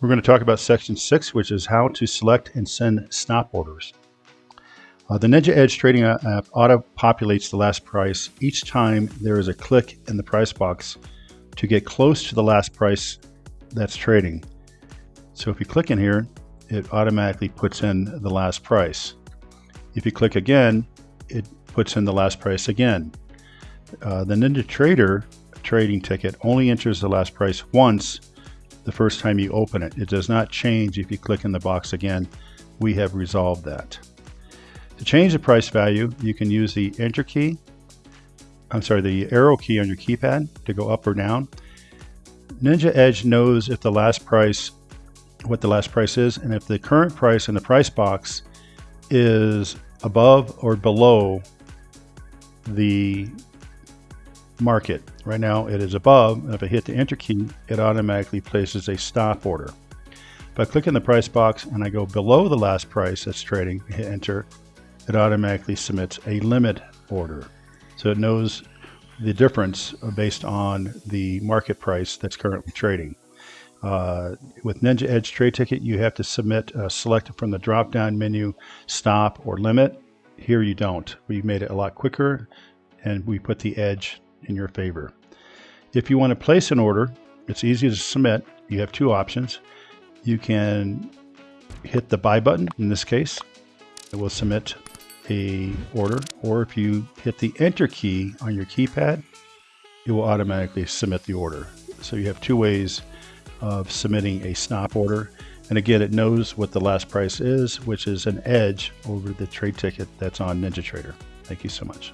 We're going to talk about section six, which is how to select and send stop orders. Uh, the Ninja Edge trading app auto populates the last price each time there is a click in the price box to get close to the last price that's trading. So if you click in here, it automatically puts in the last price. If you click again, it puts in the last price again. Uh, the NinjaTrader trading ticket only enters the last price once the first time you open it. It does not change if you click in the box again. We have resolved that. To change the price value, you can use the enter key, I'm sorry, the arrow key on your keypad to go up or down. Ninja Edge knows if the last price, what the last price is, and if the current price in the price box is above or below the market. Right now it is above, and if I hit the enter key, it automatically places a stop order. If I click in the price box and I go below the last price that's trading, hit enter, it automatically submits a limit order. So it knows the difference based on the market price that's currently trading. Uh, with Ninja Edge Trade Ticket, you have to submit, uh, select from the drop-down menu, stop or limit. Here you don't. We made it a lot quicker and we put the edge in your favor. If you want to place an order, it's easy to submit. You have two options. You can hit the buy button in this case. It will submit a order or if you hit the enter key on your keypad, it will automatically submit the order. So you have two ways of submitting a stop order. And again, it knows what the last price is, which is an edge over the trade ticket that's on NinjaTrader. Thank you so much.